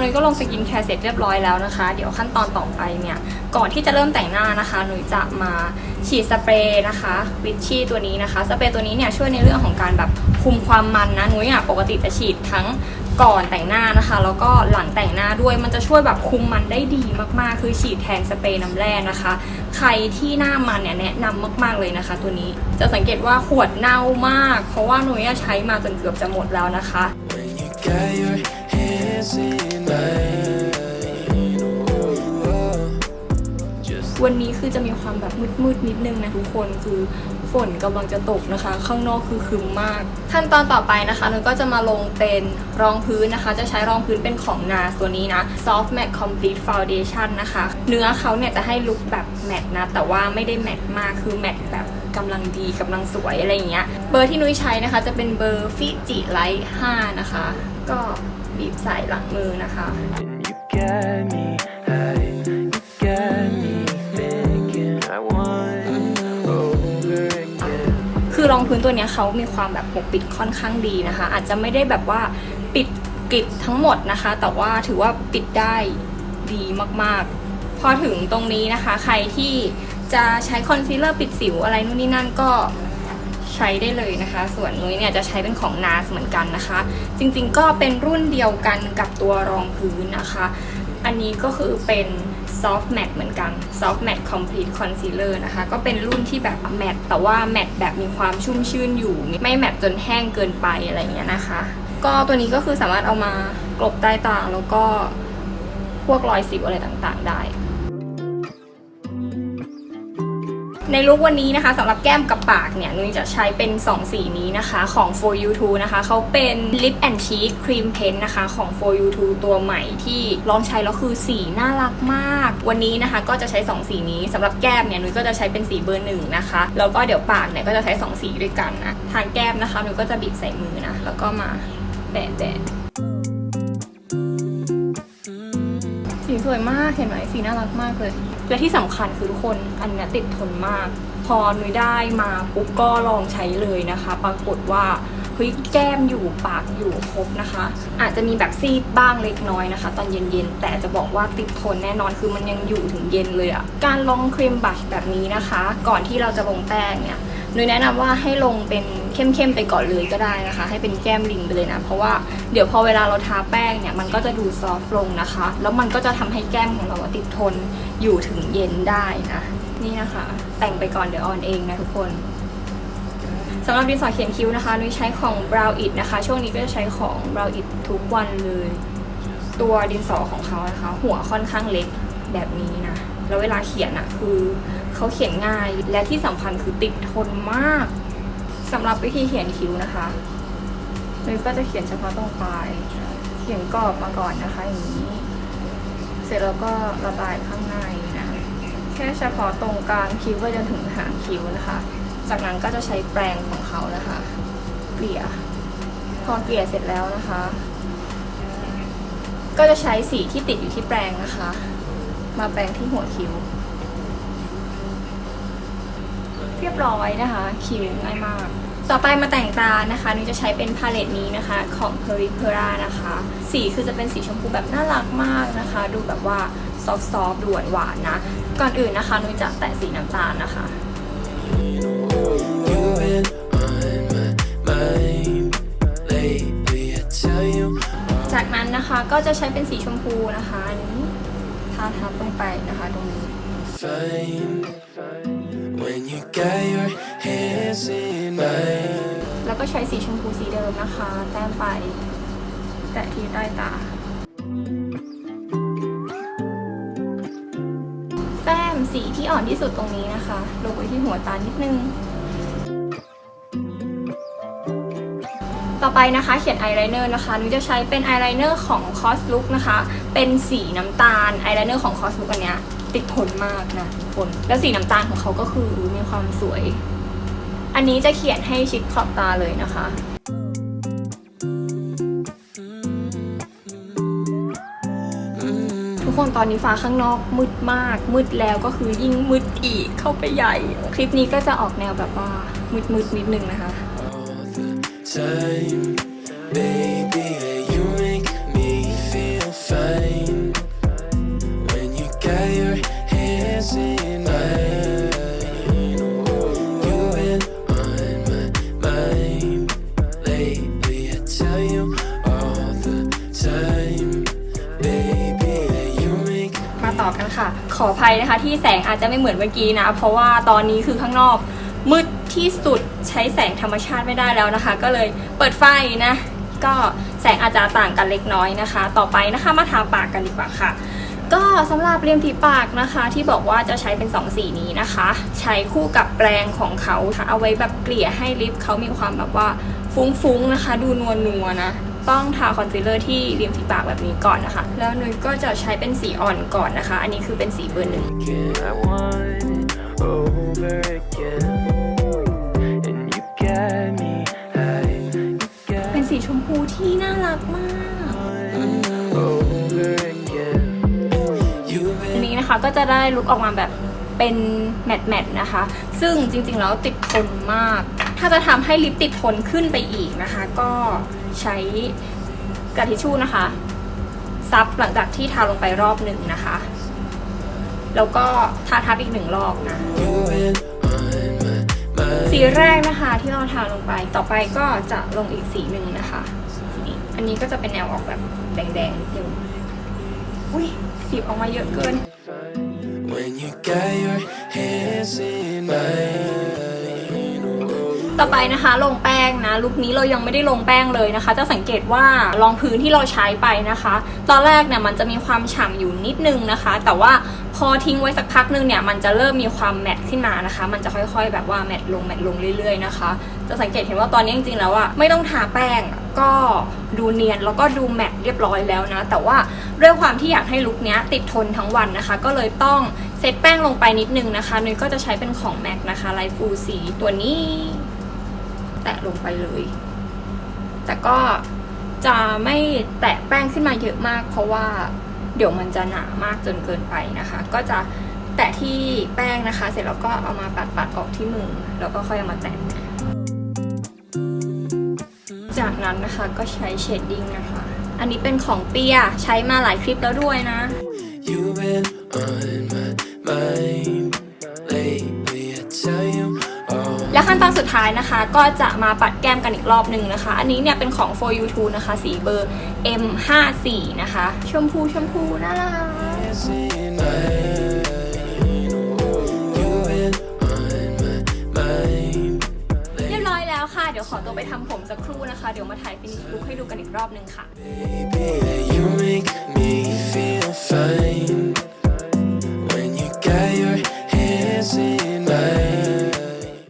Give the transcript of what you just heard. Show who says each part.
Speaker 1: นุ้ยก็ลงสกินแคร์เสร็จเรียบร้อยแล้วนะคะ เดี๋ยวขั้นตอนต่อไปเนี่ย ก่อนที่จะเริ่มแต่งหน้านะคะนุ้ยจะมาฉีดสเปรย์นะคะ Vichy ตัวนี้นะคะ สเปรย์ตัวนี้เนี่ยช่วยในเรื่องของการแบบคุมความมันนะนุ้ยอะปกติจะฉีดทั้งก่อนแต่งหน้านะคะ แล้วก็หลังแต่งหน้าด้วยมันจะช่วยแบบคุมมันได้ดีมากๆ คือฉีดแทนสเปรย์น้ำแร่นะคะ ใครที่หน้ามันเนี่ยแนะนำมากๆเลยนะคะ ตัวนี้จะสังเกตว่าขวดเน่ามาก เพราะว่านุ้ยใช้มาจนเกือบจะหมดแล้วนะคะ
Speaker 2: When you got your hands in
Speaker 1: วันนี้คือจะมีความแบบมืดๆนิดนึงนะทุกคนคือฝนกำลังจะตกนะคะ ข้างนอกคือคึมมาก ขั้นตอนต่อไปนะคะนุ้ยก็จะมาลงเป็นรองพื้นนะคะ จะใช้รองพื้นเป็นของนาตัวนี้นะ Soft Matte Complete Foundation นะคะ เนื้อเขาเนี่ยจะให้ลุคแบบแมตต์นะ แต่ว่าไม่ได้แมตต์มากคือแมตต์แบบกำลังดีกำลังสวยอะไรอย่างเงี้ยเบอร์ที่นุ้ยใช้นะคะ จะเป็นเบอร์ Fiji Light 5นะคะ ก็ บีบใส่หลังมือนะคะคือรองพื้นตัวนี้เขามีความแบบปกปิดค่อนข้างดีนะคะ อาจจะไม่ได้แบบว่าปิดกริบทั้งหมดนะคะ แต่ว่าถือว่าปิดได้ดีมากๆ พอถึงตรงนี้นะคะ ใครที่จะใช้คอนซีลเลอร์ปิดสิวอะไรนู่นนี่นั่นก็ ใช้ได้เลยนะคะ ส่วนนุ้ยเนี่ยจะใช้เป็นของ NARS เหมือนกันนะคะ จริงๆก็เป็นรุ่นเดียวกันกับตัวรองพื้นนะคะ อันนี้ก็คือเป็น soft matte เหมือนกัน soft matte complete concealer นะคะ ก็เป็นรุ่นที่แบบ matte แต่ว่า matte แบบมีความชุ่มชื่นอยู่ ไม่ matte จนแห้งเกินไปอะไรเงี้ยนะคะ ก็ตัวนี้ก็คือสามารถเอามากลบใต้ตาแล้วก็พวกรอยสิวอะไรต่างๆได้ ในลุควันนี้นะคะสำหรับแก้มกับปากเนี่ยนุ้ยจะใช้เป็น 2 สีนี้นะคะของ For You 2นะคะเขาเป็น Lip and Cheek Cream Paint นะคะของ For You 2ตัวใหม่ที่ลองใช้แล้วคือสีน่ารักมาก วันนี้นะคะก็จะใช้ 2 สีนี้สำหรับแก้มเนี่ยนุ้ยก็จะใช้เป็นสีเบอร์หนึ่งนะคะแล้วก็เดี๋ยวปากเนี่ยก็จะใช้ 2 สีด้วยกันนะทางแก้มนะคะนุ้ยก็จะบีบใส่มือนะแล้วก็มาแตะๆสี สวยมากเห็นไหมสีน่ารักมากเลย และที่สำคัญคือทุกคนอันนี้ติดทนมาก พอนุ้ยได้มาปุ๊บก็ลองใช้เลยนะคะ ปรากฏว่าเฮ้ยแก้มอยู่ปากอยู่ครบนะคะ อาจจะมีแบบซีดบ้างเล็กน้อยนะคะ ตอนเย็นๆแต่จะบอกว่าติดทนแน่นอนคือมันยังอยู่ถึงเย็นเลยอะการลงครีมบัชแบบนี้นะคะ ก่อนที่เราจะลงแป้งเนี่ย นุ้ยแนะนำว่าให้ลงเป็นเข้มๆไปก่อนเลยก็ได้นะคะ ให้เป็นแก้มลิงไปเลยนะ เพราะว่าเดี๋ยวพอเวลาเราทาแป้งเนี่ยมันก็จะดูซอฟต์ลงนะคะ แล้วมันก็จะทำให้แก้มของเราติดทนอยู่ถึงเย็นได้นะนี่นะคะ แต่งไปก่อนเดี๋ยวออนเองนะทุกคนสำหรับดินสอเขียนคิ้วนะคะนุ้ยใช้ของ Brow It นะคะ ช่วงนี้ก็จะใช้ของ Brow It ทุกวันเลย ตัวดินสอของเขานะคะ หัวค่อนข้างเล็กแบบนี้นะ แล้วเวลาเขียนอะคือ เขาเขียนง่ายและที่สำคัญคือติดทนมากสำหรับวิธีเขียนคิ้วนะคะนุ้ยก็จะเขียนเฉพาะตรงปลาย เขียนกรอบมาก่อนนะคะอย่างนี้ เสร็จแล้วก็ระบายข้างในนะแค่เฉพาะตรงกลางคิ้วไปจนถึงหางคิ้วนะคะ จากนั้นก็จะใช้แปรงของเขานะคะเกลี่ยพอเกลี่ยเสร็จแล้วนะคะ ก็จะใช้สีที่ติดอยู่ที่แปรงนะคะ มาแปรงที่หัวคิ้ว เรียบร้อยนะคะ คิ้วง่ายมาก ต่อไปมาแต่งตานะคะนุ้ยจะใช้เป็นพาเลตนี้นะคะของ p e r i p e r a นะคะ สีคือจะเป็นสีชมพูแบบน่ารักมากนะคะ ดูแบบว่าซอฟต์ๆดูหวานๆนะ ก่อนอื่นนะคะนุ้ยจะแตะสีน้ำตาลนะคะจากนั้นนะคะก็จะใช้เป็นสีชมพูนะคะอันนี้ทาทับลงไปนะคะตรงนี้
Speaker 2: when you got your hands in mine.
Speaker 1: แล้วก็ใช้สีชมพูสีเดิมนะคะ แต้มไปแตะที่ใต้ตา แต้มสีที่อ่อนที่สุดตรงนี้นะคะ ลงไปที่หัวตานิดนึง ต่อไปนะคะเขียนอายไลเนอร์นะคะนุ้ยจะใช้เป็นอายไลเนอร์ของ Cosluxe นะคะ เป็นสีน้ำตาลอายไลเนอร์ของ Cosluxe อันเนี้ย ติดทนมากนะทุกคน แล้วสีน้ำตาลของเขาก็คือมีความสวย อันนี้จะเขียนให้ชิดขอบตาเลยนะคะทุกคนตอนนี้ฟ้าข้างนอกมืดมาก มืดแล้วก็คือยิ่งมืดอีกเข้าไปใหญ่ คลิปนี้ก็จะออกแนวแบบว่ามืดๆนิดนึงนะคะ ต่อกันค่ะ ขออภัยนะคะที่แสงอาจจะไม่เหมือนเมื่อกี้นะ เพราะว่าตอนนี้คือข้างนอกมืดที่สุดใช้แสงธรรมชาติไม่ได้แล้วนะคะ ก็เลยเปิดไฟนะ ก็แสงอาจจะต่างกันเล็กน้อยนะคะ ต่อไปนะคะมาทาปากกันดีกว่าค่ะ ก็สำหรับเรียมฝีปากนะคะ ที่บอกว่าจะใช้เป็น 2 สีนี้นะคะ ใช้คู่กับแปรงของเขาค่ะเอาไว้แบบเกลี่ยให้ลิปเขามีความแบบว่าฟุ้งๆนะคะ ดูนัวๆนะ ต้องทาคอนซีลเลอร์ที่ริมฝีปากแบบนี้ก่อนนะคะ แล้วนุ้ยก็จะใช้เป็นสีอ่อนก่อนนะคะ อันนี้คือเป็นสีเบอร์หนึ่ง
Speaker 2: again. I want it over again. And you got me high. You
Speaker 1: เป็น
Speaker 2: got
Speaker 1: สีชมพูที่น่ารักมาก
Speaker 2: over again. You've
Speaker 1: อัน
Speaker 2: been
Speaker 1: นี้นะคะก็จะได้ลุกออกมาแบบเป็นแมตต์แมตต์นะคะ ซึ่งจริงๆแล้วติดทนมาก ถ้าจะทำให้ลิปติดทนขึ้นไปอีกนะคะ ก็ ใช้กระดาษทิชชู่นะคะ ซับหลังจากที่ทาลงไปรอบหนึ่งนะคะ แล้วก็ทาทับอีกหนึ่งรอบนะสีแรกนะคะที่เราทาลงไปต่อไปก็จะลงอีกสีหนึ่งนะคะ อันนี้ก็จะเป็นแนวออกแบบแดงๆนิดนึงอุ้ยสีออกมาเยอะเกิน
Speaker 2: When you got your hands in mine.
Speaker 1: ต่อไปนะคะ ลงแป้งนะลุคนี้เรายังไม่ได้ลงแป้งเลยนะคะ จะสังเกตว่ารองพื้นที่เราใช้ไปนะคะ ตอนแรกเนี่ยมันจะมีความฉ่ำอยู่นิดนึงนะคะ แต่ว่าพอทิ้งไว้สักพักนึงเนี่ยมันจะเริ่มมีความแมตขึ้นมานะคะ มันจะค่อยๆ แบบว่าแมตลงแมตลงเรื่อยๆนะคะ จะสังเกตเห็นว่าตอนนี้จริงๆแล้วอะไม่ต้องทาแป้งก็ดูเนียนแล้วก็ดูแมตเรียบร้อยแล้วนะ แต่ว่าด้วยความที่อยากให้ลุคนี้ติดทนทั้งวันนะคะ ก็เลยต้องเซตแป้งลงไปนิดนึงนะคะนุ้ยก็จะใช้เป็นของแม็กนะคะไลฟูสีตัวนี้ แตะลงไปเลย แต่ก็จะไม่แตะแป้งขึ้นมาเยอะมาก เพราะว่าเดี๋ยวมันจะหนามากจนเกินไปนะคะ ก็จะแตะที่แป้งนะคะ เสร็จแล้วก็เอามาปัดปัดๆออกที่มือ แล้วก็ค่อยเอามาแตะจากนั้นนะคะก็ใช้เชดดิ้งนะคะ อันนี้เป็นของเปียใช้มาหลายคลิปแล้วด้วยนะ
Speaker 2: You've been on my mind lately. I tell you all.
Speaker 1: และ ขั้นตอนสุดท้ายนะคะ ก็จะมาปัดแก้มกันอีกรอบหนึ่งนะคะ อันนี้เนี่ยเป็นของ for you t o นะคะ สีเบอร์ M54 นะคะ ชมพูชมพูน่ารัก
Speaker 2: Hands in mine. You've been on my mind.
Speaker 1: เรียบร้อยแล้วค่ะเดี๋ยวขอตัวไปทำผมสักครู่นะคะ เดี๋ยวมาถ่ายฟินิชลุคให้ดูกันอีกรอบหนึ่งค่ะ